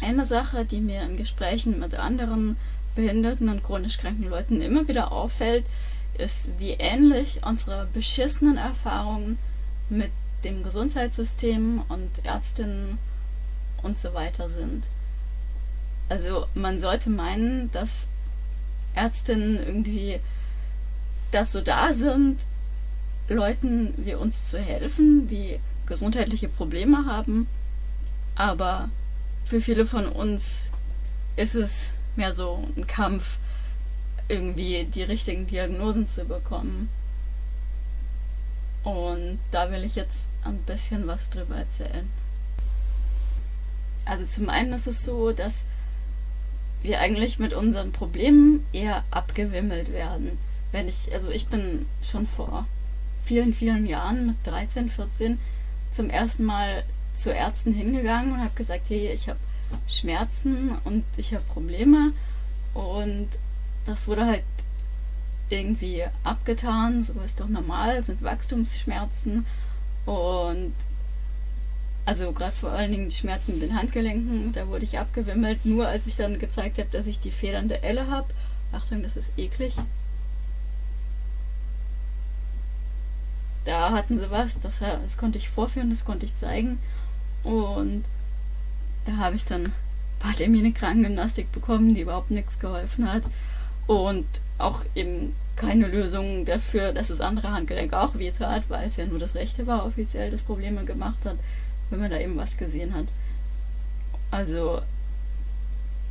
eine Sache, die mir in Gesprächen mit anderen behinderten und chronisch kranken Leuten immer wieder auffällt, ist, wie ähnlich unsere beschissenen Erfahrungen mit dem Gesundheitssystem und Ärztinnen und so weiter sind. Also man sollte meinen, dass Ärztinnen irgendwie dazu da sind, Leuten wie uns zu helfen, die gesundheitliche Probleme haben. Aber für viele von uns ist es mehr so ein Kampf, irgendwie die richtigen Diagnosen zu bekommen. Und da will ich jetzt ein bisschen was drüber erzählen. Also zum einen ist es so, dass wir eigentlich mit unseren Problemen eher abgewimmelt werden. Wenn ich, also ich bin schon vor vielen, vielen Jahren mit 13, 14 zum ersten Mal zu Ärzten hingegangen und habe gesagt, hey, ich habe Schmerzen und ich habe Probleme und das wurde halt irgendwie abgetan, so ist doch normal, sind Wachstumsschmerzen und also gerade vor allen Dingen die Schmerzen mit den Handgelenken, da wurde ich abgewimmelt, nur als ich dann gezeigt habe, dass ich die federnde Elle habe. Achtung, das ist eklig. Da hatten sie was, das, das konnte ich vorführen, das konnte ich zeigen und da habe ich dann ein paar Termine Krankengymnastik bekommen, die überhaupt nichts geholfen hat und auch eben keine Lösung dafür, dass das andere Handgelenk auch weh tat, weil es ja nur das rechte war offiziell, das Probleme gemacht hat, wenn man da eben was gesehen hat. Also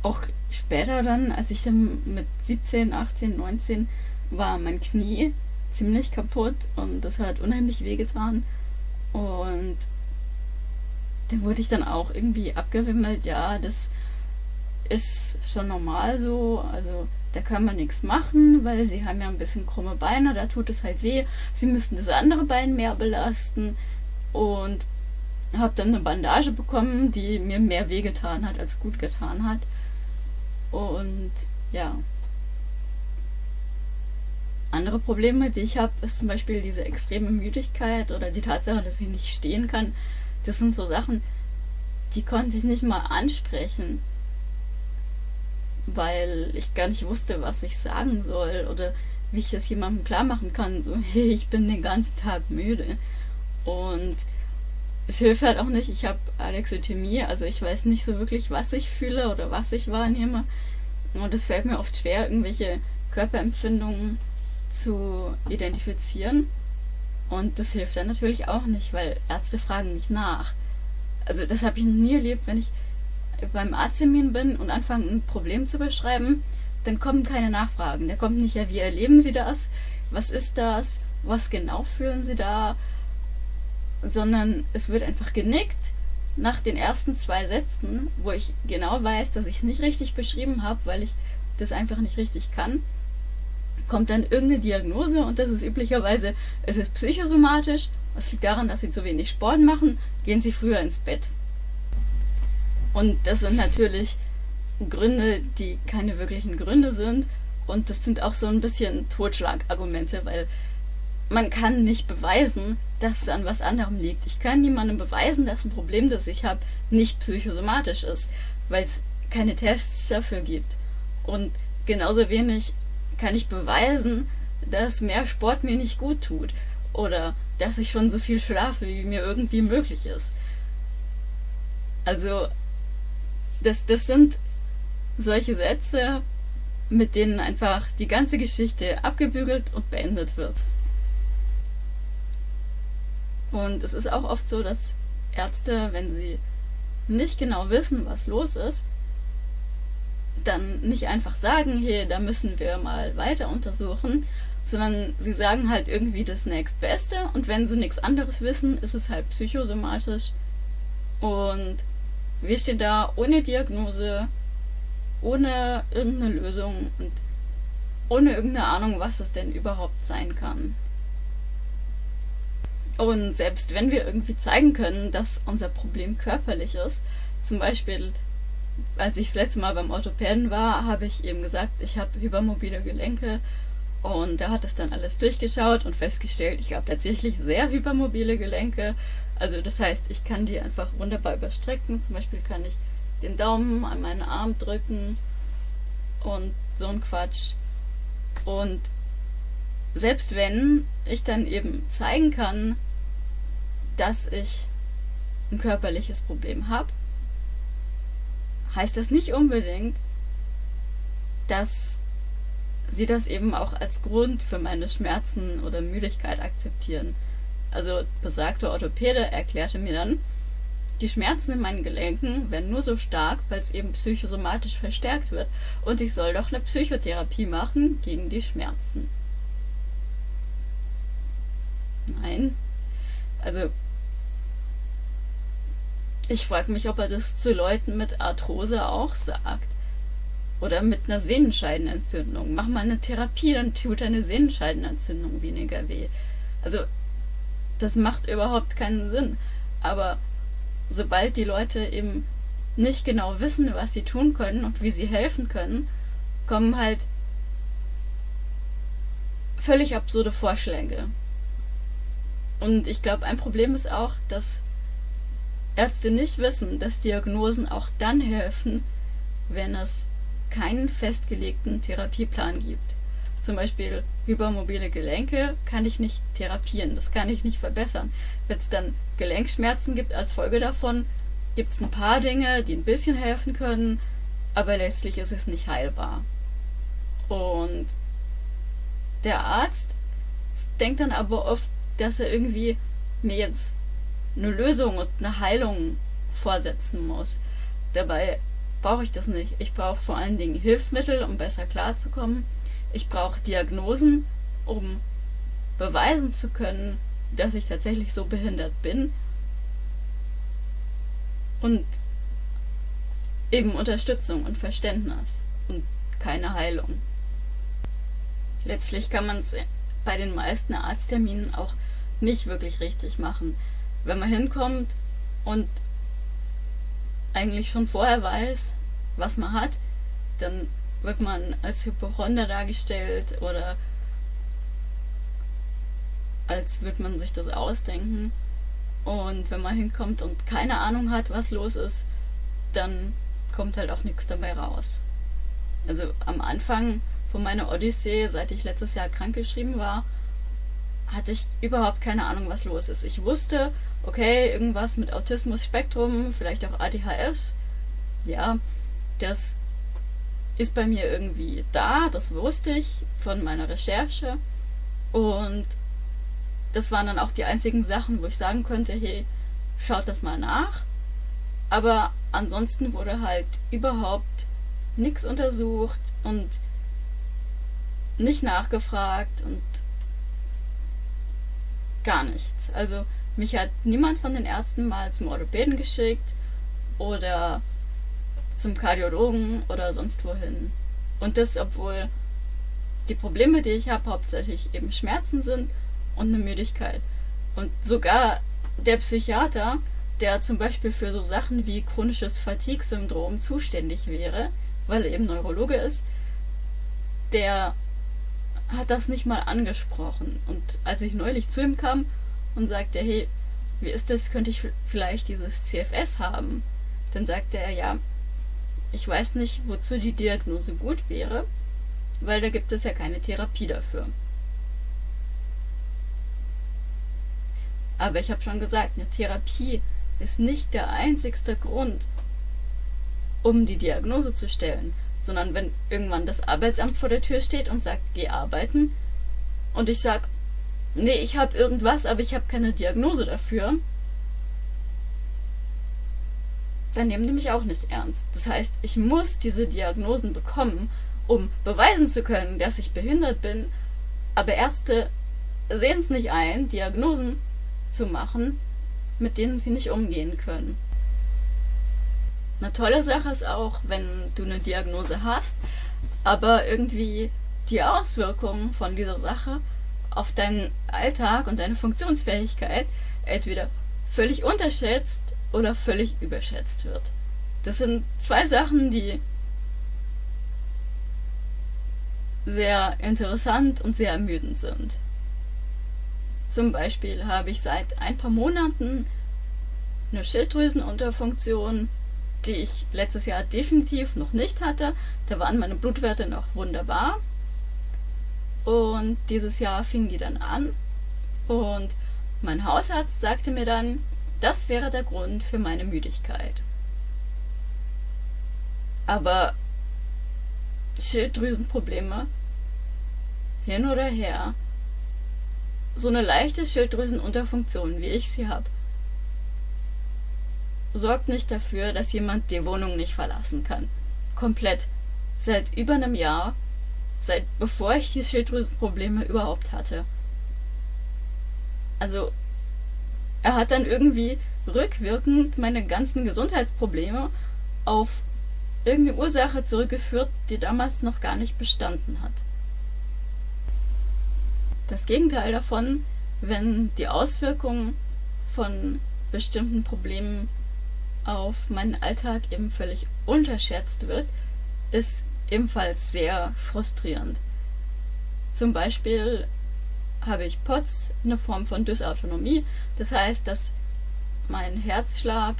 auch später dann, als ich dann mit 17, 18, 19 war mein Knie ziemlich kaputt und das hat unheimlich wehgetan und dann wurde ich dann auch irgendwie abgewimmelt, ja, das ist schon normal so, also da kann man nichts machen, weil sie haben ja ein bisschen krumme Beine, da tut es halt weh. Sie müssen das andere Bein mehr belasten und habe dann eine Bandage bekommen, die mir mehr wehgetan hat, als gut getan hat. Und ja. Andere Probleme, die ich habe, ist zum Beispiel diese extreme Müdigkeit oder die Tatsache, dass ich nicht stehen kann. Das sind so Sachen, die konnte ich nicht mal ansprechen weil ich gar nicht wusste, was ich sagen soll oder wie ich das jemandem klar machen kann. So, hey, ich bin den ganzen Tag müde. Und es hilft halt auch nicht, ich habe Alexithymie, also ich weiß nicht so wirklich, was ich fühle oder was ich wahrnehme. Und es fällt mir oft schwer, irgendwelche Körperempfindungen zu identifizieren. Und das hilft dann natürlich auch nicht, weil Ärzte fragen nicht nach. Also das habe ich nie erlebt, wenn ich beim Arzttermin bin und anfange ein Problem zu beschreiben, dann kommen keine Nachfragen. Da kommt nicht, ja, wie erleben Sie das? Was ist das? Was genau fühlen Sie da? Sondern es wird einfach genickt nach den ersten zwei Sätzen, wo ich genau weiß, dass ich es nicht richtig beschrieben habe, weil ich das einfach nicht richtig kann, kommt dann irgendeine Diagnose und das ist üblicherweise, es ist psychosomatisch, es liegt daran, dass Sie zu wenig Sport machen, gehen Sie früher ins Bett. Und das sind natürlich Gründe, die keine wirklichen Gründe sind. Und das sind auch so ein bisschen Totschlagargumente, weil man kann nicht beweisen, dass es an was anderem liegt. Ich kann niemandem beweisen, dass ein Problem, das ich habe, nicht psychosomatisch ist, weil es keine Tests dafür gibt. Und genauso wenig kann ich beweisen, dass mehr Sport mir nicht gut tut oder dass ich schon so viel schlafe, wie mir irgendwie möglich ist. Also das, das sind solche Sätze, mit denen einfach die ganze Geschichte abgebügelt und beendet wird. Und es ist auch oft so, dass Ärzte, wenn sie nicht genau wissen, was los ist, dann nicht einfach sagen, hey, da müssen wir mal weiter untersuchen, sondern sie sagen halt irgendwie das nächstbeste und wenn sie nichts anderes wissen, ist es halt psychosomatisch und wir stehen da ohne Diagnose, ohne irgendeine Lösung und ohne irgendeine Ahnung, was es denn überhaupt sein kann. Und selbst wenn wir irgendwie zeigen können, dass unser Problem körperlich ist, zum Beispiel, als ich das letzte Mal beim Orthopäden war, habe ich eben gesagt, ich habe hypermobile Gelenke und er hat es dann alles durchgeschaut und festgestellt, ich habe tatsächlich sehr hypermobile Gelenke also das heißt, ich kann die einfach wunderbar überstrecken. Zum Beispiel kann ich den Daumen an meinen Arm drücken und so ein Quatsch. Und selbst wenn ich dann eben zeigen kann, dass ich ein körperliches Problem habe, heißt das nicht unbedingt, dass sie das eben auch als Grund für meine Schmerzen oder Müdigkeit akzeptieren. Also besagter Orthopäde erklärte mir dann, die Schmerzen in meinen Gelenken werden nur so stark, weil es eben psychosomatisch verstärkt wird und ich soll doch eine Psychotherapie machen gegen die Schmerzen. Nein. Also ich frage mich, ob er das zu Leuten mit Arthrose auch sagt. Oder mit einer Sehnenscheidenentzündung. Mach mal eine Therapie, dann tut eine Sehnenscheidenentzündung weniger weh. Also, das macht überhaupt keinen Sinn. Aber sobald die Leute eben nicht genau wissen, was sie tun können und wie sie helfen können, kommen halt völlig absurde Vorschläge. Und ich glaube, ein Problem ist auch, dass Ärzte nicht wissen, dass Diagnosen auch dann helfen, wenn es keinen festgelegten Therapieplan gibt. Zum Beispiel hypermobile Gelenke kann ich nicht therapieren, das kann ich nicht verbessern. Wenn es dann Gelenkschmerzen gibt als Folge davon, gibt es ein paar Dinge, die ein bisschen helfen können, aber letztlich ist es nicht heilbar. Und der Arzt denkt dann aber oft, dass er irgendwie mir jetzt eine Lösung und eine Heilung vorsetzen muss. Dabei brauche ich das nicht. Ich brauche vor allen Dingen Hilfsmittel, um besser klarzukommen. Ich brauche Diagnosen, um beweisen zu können, dass ich tatsächlich so behindert bin. Und eben Unterstützung und Verständnis und keine Heilung. Letztlich kann man es bei den meisten Arztterminen auch nicht wirklich richtig machen wenn man hinkommt und eigentlich schon vorher weiß, was man hat, dann wird man als Hypochonder dargestellt oder als würde man sich das ausdenken. Und wenn man hinkommt und keine Ahnung hat, was los ist, dann kommt halt auch nichts dabei raus. Also am Anfang von meiner Odyssee, seit ich letztes Jahr krankgeschrieben war, hatte ich überhaupt keine Ahnung, was los ist. Ich wusste, okay, irgendwas mit Autismus-Spektrum, vielleicht auch ADHS. Ja, das ist bei mir irgendwie da, das wusste ich von meiner Recherche. Und das waren dann auch die einzigen Sachen, wo ich sagen könnte, hey, schaut das mal nach. Aber ansonsten wurde halt überhaupt nichts untersucht und nicht nachgefragt und gar nichts. Also mich hat niemand von den Ärzten mal zum Orthopäden geschickt oder zum Kardiologen oder sonst wohin. Und das, obwohl die Probleme, die ich habe, hauptsächlich eben Schmerzen sind und eine Müdigkeit. Und sogar der Psychiater, der zum Beispiel für so Sachen wie chronisches Fatigue-Syndrom zuständig wäre, weil er eben Neurologe ist, der hat das nicht mal angesprochen. Und als ich neulich zu ihm kam und sagte, hey, wie ist das, könnte ich vielleicht dieses CFS haben? Dann sagte er, ja, ich weiß nicht, wozu die Diagnose gut wäre, weil da gibt es ja keine Therapie dafür. Aber ich habe schon gesagt, eine Therapie ist nicht der einzigste Grund, um die Diagnose zu stellen sondern wenn irgendwann das Arbeitsamt vor der Tür steht und sagt, geh arbeiten und ich sag, nee, ich habe irgendwas, aber ich habe keine Diagnose dafür, dann nehmen die mich auch nicht ernst. Das heißt, ich muss diese Diagnosen bekommen, um beweisen zu können, dass ich behindert bin, aber Ärzte sehen es nicht ein, Diagnosen zu machen, mit denen sie nicht umgehen können. Eine tolle Sache ist auch, wenn du eine Diagnose hast, aber irgendwie die Auswirkungen von dieser Sache auf deinen Alltag und deine Funktionsfähigkeit entweder völlig unterschätzt oder völlig überschätzt wird. Das sind zwei Sachen, die sehr interessant und sehr ermüdend sind. Zum Beispiel habe ich seit ein paar Monaten eine Schilddrüsenunterfunktion die ich letztes Jahr definitiv noch nicht hatte. Da waren meine Blutwerte noch wunderbar. Und dieses Jahr fingen die dann an. Und mein Hausarzt sagte mir dann, das wäre der Grund für meine Müdigkeit. Aber Schilddrüsenprobleme, hin oder her, so eine leichte Schilddrüsenunterfunktion, wie ich sie habe, sorgt nicht dafür, dass jemand die Wohnung nicht verlassen kann. Komplett. Seit über einem Jahr, seit bevor ich die Schilddrüsenprobleme überhaupt hatte. Also, er hat dann irgendwie rückwirkend meine ganzen Gesundheitsprobleme auf irgendeine Ursache zurückgeführt, die damals noch gar nicht bestanden hat. Das Gegenteil davon, wenn die Auswirkungen von bestimmten Problemen auf meinen Alltag eben völlig unterschätzt wird, ist ebenfalls sehr frustrierend. Zum Beispiel habe ich POTS, eine Form von Dysautonomie. Das heißt, dass mein Herzschlag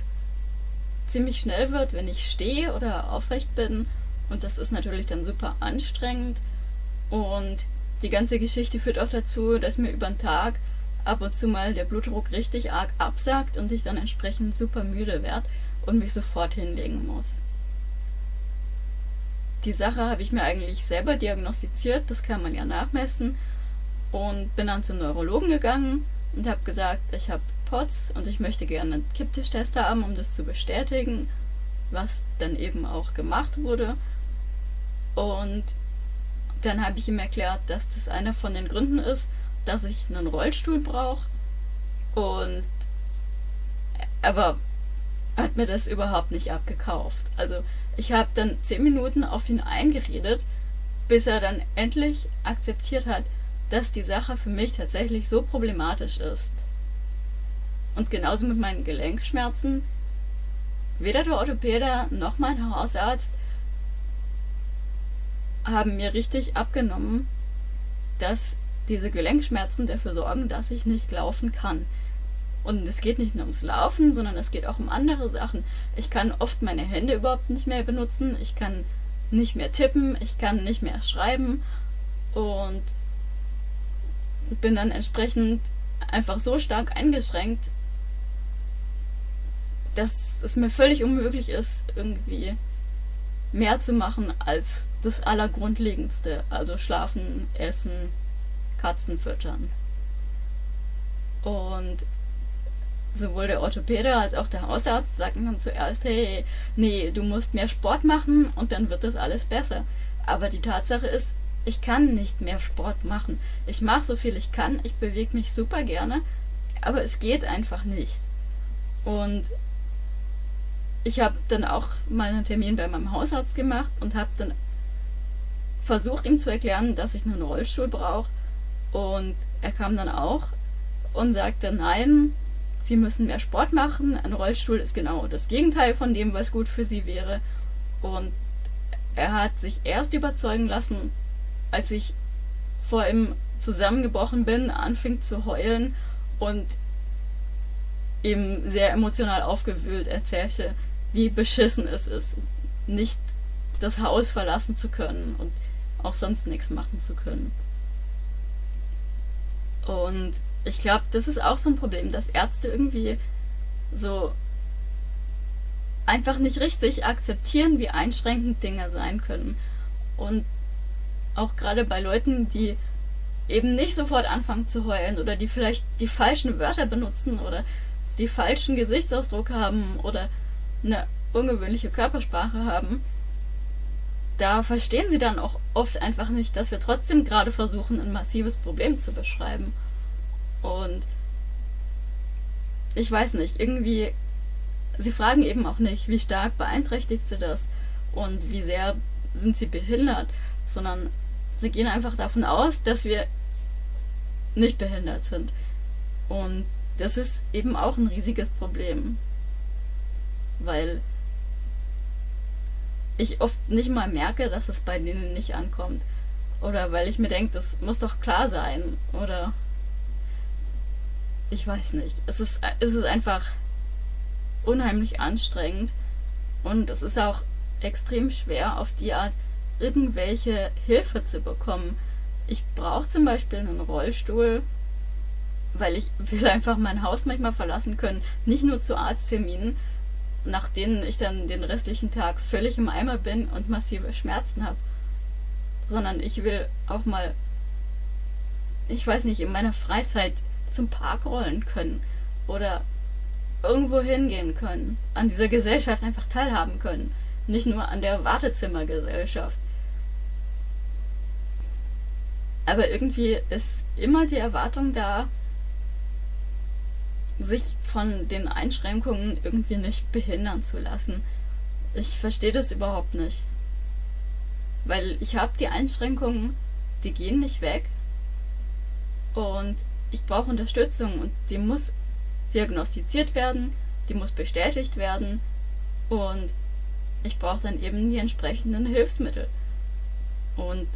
ziemlich schnell wird, wenn ich stehe oder aufrecht bin. Und das ist natürlich dann super anstrengend. Und die ganze Geschichte führt auch dazu, dass mir über den Tag ab und zu mal der Blutdruck richtig arg absagt und ich dann entsprechend super müde werde und mich sofort hinlegen muss. Die Sache habe ich mir eigentlich selber diagnostiziert, das kann man ja nachmessen und bin dann zum Neurologen gegangen und habe gesagt, ich habe POTS und ich möchte gerne einen Kipptischtest haben, um das zu bestätigen, was dann eben auch gemacht wurde. Und dann habe ich ihm erklärt, dass das einer von den Gründen ist, dass ich einen Rollstuhl brauche. Und aber hat mir das überhaupt nicht abgekauft. Also ich habe dann zehn Minuten auf ihn eingeredet, bis er dann endlich akzeptiert hat, dass die Sache für mich tatsächlich so problematisch ist. Und genauso mit meinen Gelenkschmerzen. Weder der Orthopäder noch mein Hausarzt haben mir richtig abgenommen, dass diese Gelenkschmerzen dafür sorgen, dass ich nicht laufen kann. Und es geht nicht nur ums Laufen, sondern es geht auch um andere Sachen. Ich kann oft meine Hände überhaupt nicht mehr benutzen, ich kann nicht mehr tippen, ich kann nicht mehr schreiben und bin dann entsprechend einfach so stark eingeschränkt, dass es mir völlig unmöglich ist, irgendwie mehr zu machen als das Allergrundlegendste. Also schlafen, essen, Katzen füttern. Und sowohl der Orthopäde als auch der Hausarzt sagten dann zuerst, hey, nee, du musst mehr Sport machen und dann wird das alles besser. Aber die Tatsache ist, ich kann nicht mehr Sport machen. Ich mache so viel ich kann, ich bewege mich super gerne, aber es geht einfach nicht. Und ich habe dann auch mal einen Termin bei meinem Hausarzt gemacht und habe dann versucht ihm zu erklären, dass ich einen Rollstuhl brauche. Und er kam dann auch und sagte, nein, Sie müssen mehr Sport machen. Ein Rollstuhl ist genau das Gegenteil von dem, was gut für Sie wäre. Und er hat sich erst überzeugen lassen, als ich vor ihm zusammengebrochen bin, anfing zu heulen und ihm sehr emotional aufgewühlt erzählte, wie beschissen es ist, nicht das Haus verlassen zu können und auch sonst nichts machen zu können. Und ich glaube, das ist auch so ein Problem, dass Ärzte irgendwie so einfach nicht richtig akzeptieren, wie einschränkend Dinge sein können. Und auch gerade bei Leuten, die eben nicht sofort anfangen zu heulen oder die vielleicht die falschen Wörter benutzen oder die falschen Gesichtsausdruck haben oder eine ungewöhnliche Körpersprache haben, da verstehen sie dann auch oft einfach nicht, dass wir trotzdem gerade versuchen, ein massives Problem zu beschreiben. Und ich weiß nicht, irgendwie, sie fragen eben auch nicht, wie stark beeinträchtigt sie das und wie sehr sind sie behindert, sondern sie gehen einfach davon aus, dass wir nicht behindert sind. Und das ist eben auch ein riesiges Problem. Weil ich oft nicht mal merke, dass es bei denen nicht ankommt. Oder weil ich mir denke, das muss doch klar sein. Oder ich weiß nicht. Es ist, es ist einfach unheimlich anstrengend. Und es ist auch extrem schwer, auf die Art irgendwelche Hilfe zu bekommen. Ich brauche zum Beispiel einen Rollstuhl, weil ich will einfach mein Haus manchmal verlassen können, nicht nur zu Arztterminen, nach denen ich dann den restlichen Tag völlig im Eimer bin und massive Schmerzen habe, sondern ich will auch mal, ich weiß nicht, in meiner Freizeit zum Park rollen können oder irgendwo hingehen können, an dieser Gesellschaft einfach teilhaben können, nicht nur an der Wartezimmergesellschaft. Aber irgendwie ist immer die Erwartung da, sich von den Einschränkungen irgendwie nicht behindern zu lassen. Ich verstehe das überhaupt nicht. Weil ich habe die Einschränkungen, die gehen nicht weg. Und ich brauche Unterstützung und die muss diagnostiziert werden, die muss bestätigt werden und ich brauche dann eben die entsprechenden Hilfsmittel. Und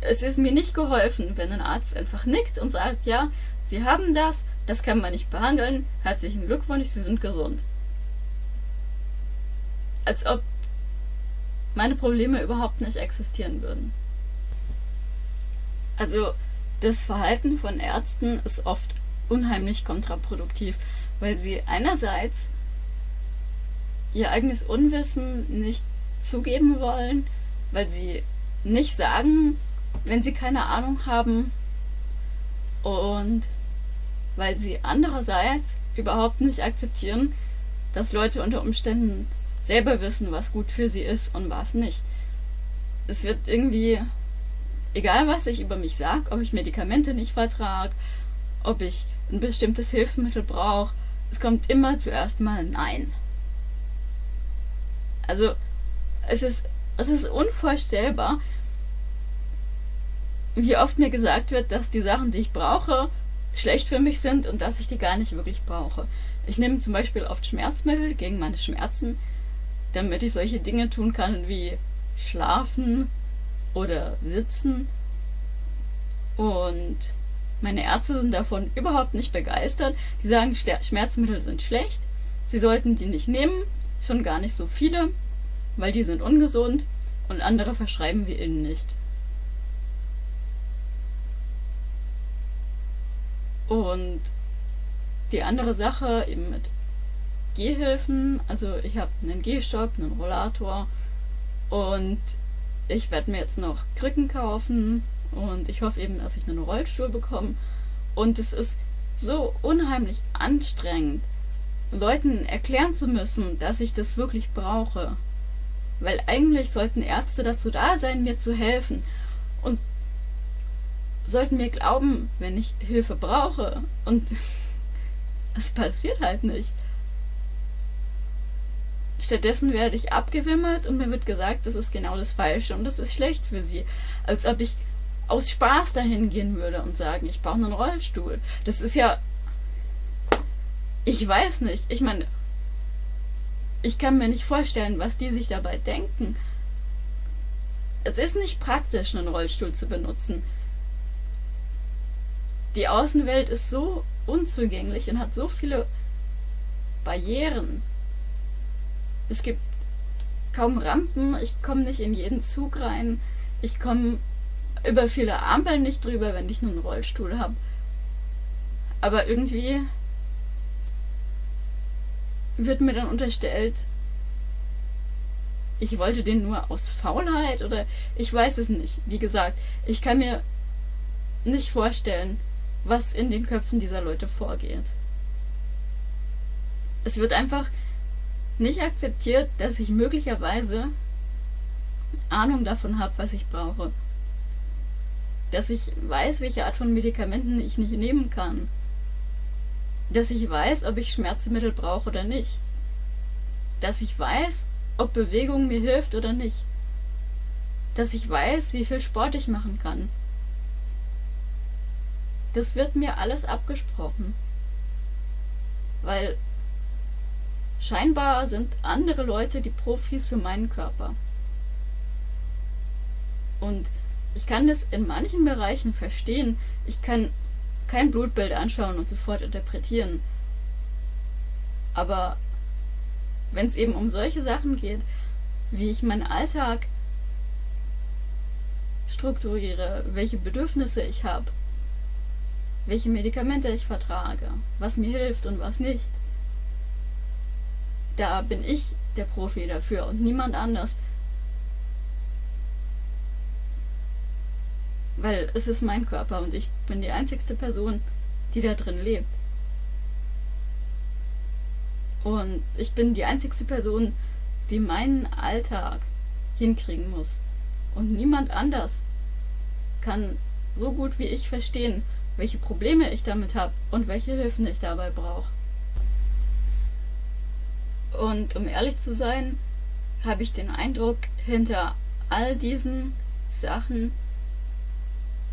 es ist mir nicht geholfen, wenn ein Arzt einfach nickt und sagt, ja, Sie haben das, das kann man nicht behandeln, herzlichen Glückwunsch, Sie sind gesund. Als ob meine Probleme überhaupt nicht existieren würden. Also das Verhalten von Ärzten ist oft unheimlich kontraproduktiv, weil sie einerseits ihr eigenes Unwissen nicht zugeben wollen, weil sie nicht sagen, wenn sie keine Ahnung haben und weil sie andererseits überhaupt nicht akzeptieren, dass Leute unter Umständen selber wissen, was gut für sie ist und was nicht. Es wird irgendwie, egal was ich über mich sage, ob ich Medikamente nicht vertrage, ob ich ein bestimmtes Hilfsmittel brauche, es kommt immer zuerst mal Nein. Also es ist, es ist unvorstellbar, wie oft mir gesagt wird, dass die Sachen, die ich brauche, schlecht für mich sind und dass ich die gar nicht wirklich brauche. Ich nehme zum Beispiel oft Schmerzmittel gegen meine Schmerzen, damit ich solche Dinge tun kann wie schlafen oder sitzen. Und meine Ärzte sind davon überhaupt nicht begeistert. Die sagen, Schmerzmittel sind schlecht, sie sollten die nicht nehmen, schon gar nicht so viele, weil die sind ungesund und andere verschreiben wir ihnen nicht. Und die andere Sache eben mit Gehhilfen, also ich habe einen Gehstock, einen Rollator und ich werde mir jetzt noch Krücken kaufen und ich hoffe eben, dass ich einen Rollstuhl bekomme. Und es ist so unheimlich anstrengend, Leuten erklären zu müssen, dass ich das wirklich brauche. Weil eigentlich sollten Ärzte dazu da sein, mir zu helfen. Und sollten mir glauben, wenn ich Hilfe brauche. Und es passiert halt nicht. Stattdessen werde ich abgewimmelt und mir wird gesagt, das ist genau das Falsche und das ist schlecht für sie. Als ob ich aus Spaß dahin gehen würde und sagen, ich brauche einen Rollstuhl. Das ist ja. Ich weiß nicht. Ich meine, ich kann mir nicht vorstellen, was die sich dabei denken. Es ist nicht praktisch, einen Rollstuhl zu benutzen die Außenwelt ist so unzugänglich und hat so viele Barrieren. Es gibt kaum Rampen, ich komme nicht in jeden Zug rein, ich komme über viele Ampeln nicht drüber, wenn ich nur einen Rollstuhl habe. Aber irgendwie wird mir dann unterstellt, ich wollte den nur aus Faulheit oder ich weiß es nicht. Wie gesagt, ich kann mir nicht vorstellen, was in den Köpfen dieser Leute vorgeht. Es wird einfach nicht akzeptiert, dass ich möglicherweise Ahnung davon habe, was ich brauche. Dass ich weiß, welche Art von Medikamenten ich nicht nehmen kann. Dass ich weiß, ob ich Schmerzmittel brauche oder nicht. Dass ich weiß, ob Bewegung mir hilft oder nicht. Dass ich weiß, wie viel Sport ich machen kann das wird mir alles abgesprochen. Weil scheinbar sind andere Leute die Profis für meinen Körper. Und ich kann das in manchen Bereichen verstehen. Ich kann kein Blutbild anschauen und sofort interpretieren. Aber wenn es eben um solche Sachen geht, wie ich meinen Alltag strukturiere, welche Bedürfnisse ich habe, welche Medikamente ich vertrage, was mir hilft und was nicht. Da bin ich der Profi dafür und niemand anders. Weil es ist mein Körper und ich bin die einzigste Person, die da drin lebt. Und ich bin die einzigste Person, die meinen Alltag hinkriegen muss. Und niemand anders kann so gut wie ich verstehen, welche Probleme ich damit habe und welche Hilfen ich dabei brauche. Und um ehrlich zu sein, habe ich den Eindruck, hinter all diesen Sachen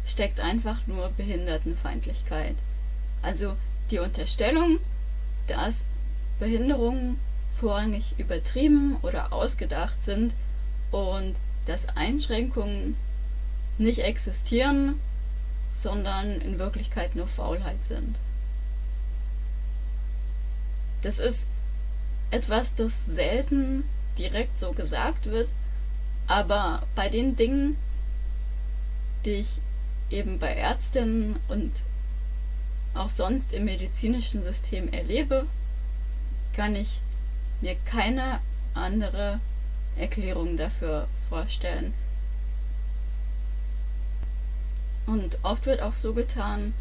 steckt einfach nur Behindertenfeindlichkeit. Also die Unterstellung, dass Behinderungen vorrangig übertrieben oder ausgedacht sind und dass Einschränkungen nicht existieren, sondern in Wirklichkeit nur Faulheit sind. Das ist etwas, das selten direkt so gesagt wird, aber bei den Dingen, die ich eben bei Ärztinnen und auch sonst im medizinischen System erlebe, kann ich mir keine andere Erklärung dafür vorstellen. Und oft wird auch so getan,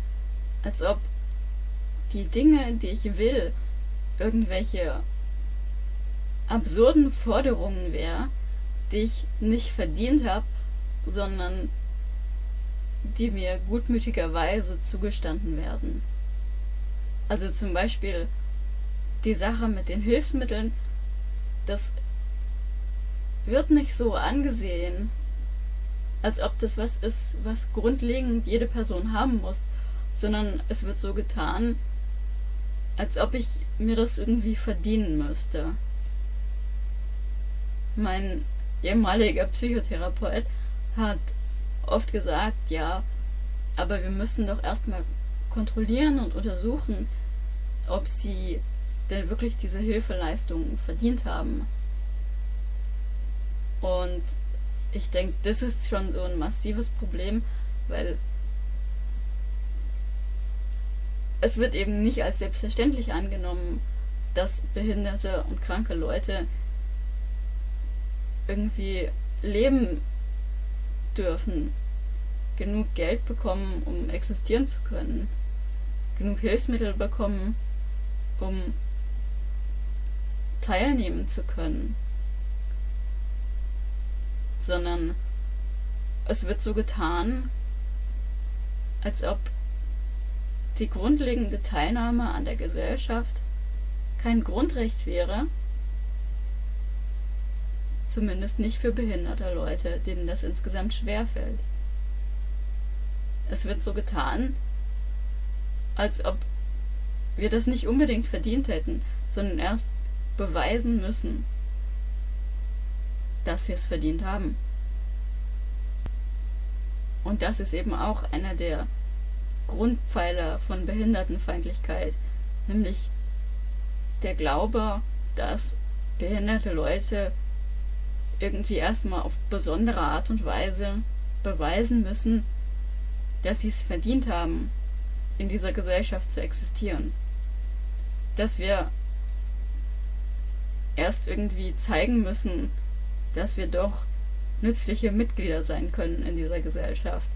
als ob die Dinge, die ich will, irgendwelche absurden Forderungen wäre, die ich nicht verdient habe, sondern die mir gutmütigerweise zugestanden werden. Also zum Beispiel die Sache mit den Hilfsmitteln, das wird nicht so angesehen, als ob das was ist, was grundlegend jede Person haben muss, sondern es wird so getan, als ob ich mir das irgendwie verdienen müsste. Mein ehemaliger Psychotherapeut hat oft gesagt, ja, aber wir müssen doch erstmal kontrollieren und untersuchen, ob sie denn wirklich diese Hilfeleistungen verdient haben. Und ich denke, das ist schon so ein massives Problem, weil es wird eben nicht als selbstverständlich angenommen, dass behinderte und kranke Leute irgendwie leben dürfen, genug Geld bekommen, um existieren zu können, genug Hilfsmittel bekommen, um teilnehmen zu können, sondern es wird so getan, als ob die grundlegende Teilnahme an der Gesellschaft kein Grundrecht wäre, zumindest nicht für behinderte Leute, denen das insgesamt schwerfällt. Es wird so getan, als ob wir das nicht unbedingt verdient hätten, sondern erst beweisen müssen, dass wir es verdient haben. Und das ist eben auch einer der Grundpfeiler von Behindertenfeindlichkeit, nämlich der Glaube, dass behinderte Leute irgendwie erstmal auf besondere Art und Weise beweisen müssen, dass sie es verdient haben, in dieser Gesellschaft zu existieren. Dass wir erst irgendwie zeigen müssen, dass wir doch nützliche Mitglieder sein können in dieser Gesellschaft.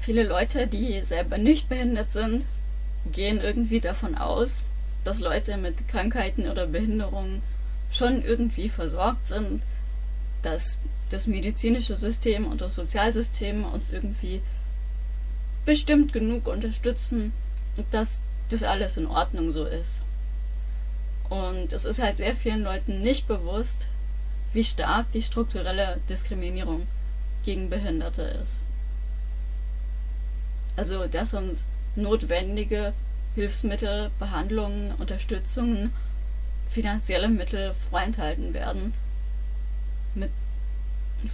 Viele Leute, die selber nicht behindert sind, gehen irgendwie davon aus, dass Leute mit Krankheiten oder Behinderungen schon irgendwie versorgt sind, dass das medizinische System und das Sozialsystem uns irgendwie bestimmt genug unterstützen und dass das alles in Ordnung so ist. Und es ist halt sehr vielen Leuten nicht bewusst, wie stark die strukturelle Diskriminierung gegen Behinderte ist. Also, dass uns notwendige Hilfsmittel, Behandlungen, Unterstützungen, finanzielle Mittel vorenthalten werden mit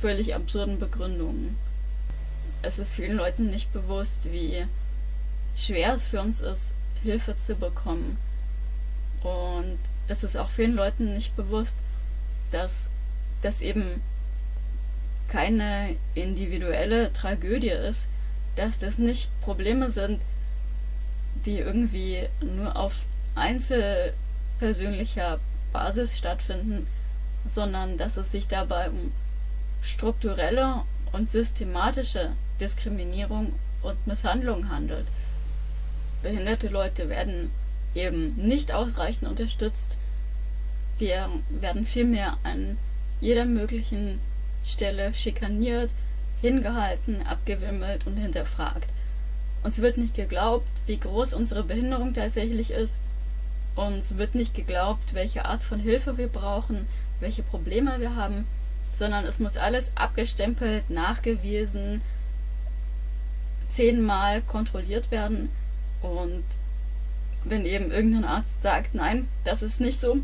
völlig absurden Begründungen. Es ist vielen Leuten nicht bewusst, wie schwer es für uns ist, Hilfe zu bekommen Und es ist auch vielen Leuten nicht bewusst, dass das eben keine individuelle Tragödie ist, dass das nicht Probleme sind, die irgendwie nur auf einzelpersönlicher Basis stattfinden, sondern dass es sich dabei um strukturelle und systematische Diskriminierung und Misshandlung handelt. Behinderte Leute werden eben nicht ausreichend unterstützt. Wir werden vielmehr an jeder möglichen Stelle schikaniert, hingehalten, abgewimmelt und hinterfragt. Uns wird nicht geglaubt, wie groß unsere Behinderung tatsächlich ist. Uns wird nicht geglaubt, welche Art von Hilfe wir brauchen, welche Probleme wir haben, sondern es muss alles abgestempelt, nachgewiesen, zehnmal kontrolliert werden. Und wenn eben irgendein Arzt sagt, nein, das ist nicht so,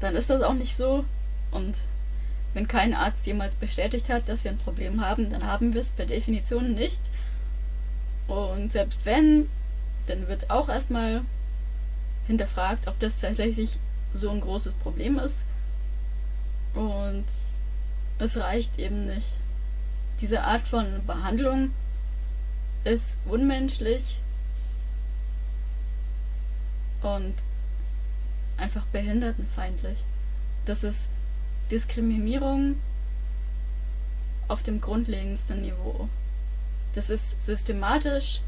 dann ist das auch nicht so. Und wenn kein Arzt jemals bestätigt hat, dass wir ein Problem haben, dann haben wir es per Definition nicht. Und selbst wenn, dann wird auch erstmal hinterfragt, ob das tatsächlich so ein großes Problem ist. Und es reicht eben nicht. Diese Art von Behandlung ist unmenschlich und einfach behindertenfeindlich. Das ist Diskriminierung auf dem grundlegendsten Niveau. Das ist systematisch.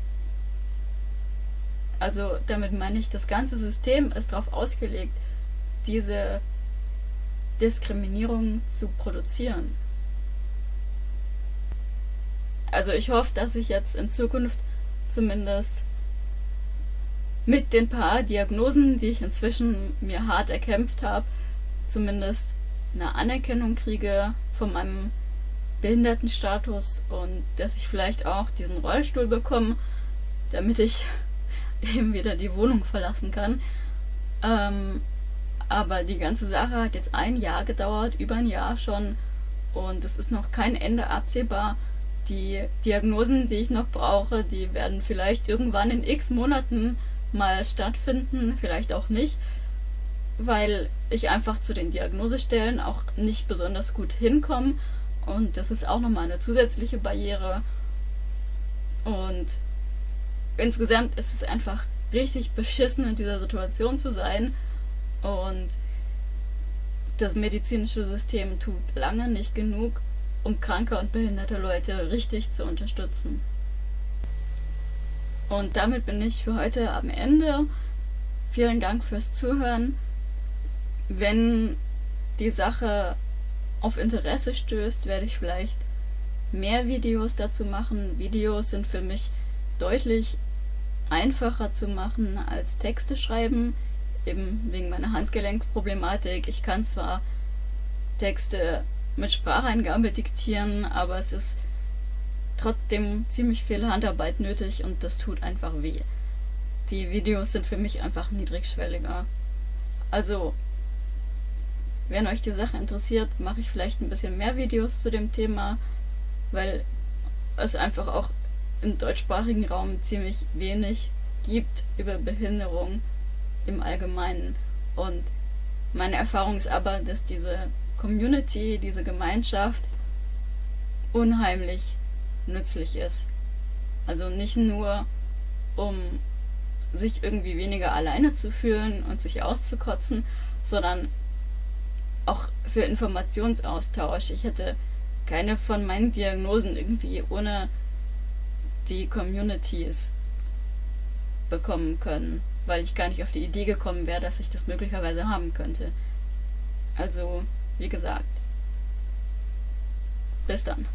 Also damit meine ich, das ganze System ist darauf ausgelegt, diese Diskriminierung zu produzieren. Also ich hoffe, dass ich jetzt in Zukunft zumindest mit den paar Diagnosen, die ich inzwischen mir hart erkämpft habe, zumindest eine Anerkennung kriege von meinem Behindertenstatus und dass ich vielleicht auch diesen Rollstuhl bekomme, damit ich eben wieder die Wohnung verlassen kann. Ähm, aber die ganze Sache hat jetzt ein Jahr gedauert, über ein Jahr schon, und es ist noch kein Ende absehbar. Die Diagnosen, die ich noch brauche, die werden vielleicht irgendwann in x Monaten mal stattfinden, vielleicht auch nicht, weil ich einfach zu den Diagnosestellen auch nicht besonders gut hinkomme und das ist auch nochmal eine zusätzliche Barriere. Und insgesamt ist es einfach richtig beschissen, in dieser Situation zu sein. Und das medizinische System tut lange nicht genug, um kranke und behinderte Leute richtig zu unterstützen. Und damit bin ich für heute am Ende. Vielen Dank fürs Zuhören. Wenn die Sache auf Interesse stößt, werde ich vielleicht mehr Videos dazu machen. Videos sind für mich deutlich einfacher zu machen als Texte schreiben, eben wegen meiner Handgelenksproblematik. Ich kann zwar Texte mit Spracheingabe diktieren, aber es ist trotzdem ziemlich viel Handarbeit nötig und das tut einfach weh. Die Videos sind für mich einfach niedrigschwelliger. Also wenn euch die Sache interessiert, mache ich vielleicht ein bisschen mehr Videos zu dem Thema, weil es einfach auch im deutschsprachigen Raum ziemlich wenig gibt über Behinderung im Allgemeinen. Und meine Erfahrung ist aber, dass diese Community, diese Gemeinschaft unheimlich nützlich ist. Also nicht nur, um sich irgendwie weniger alleine zu fühlen und sich auszukotzen, sondern auch für Informationsaustausch. Ich hätte keine von meinen Diagnosen irgendwie ohne die Communities bekommen können, weil ich gar nicht auf die Idee gekommen wäre, dass ich das möglicherweise haben könnte. Also, wie gesagt, bis dann.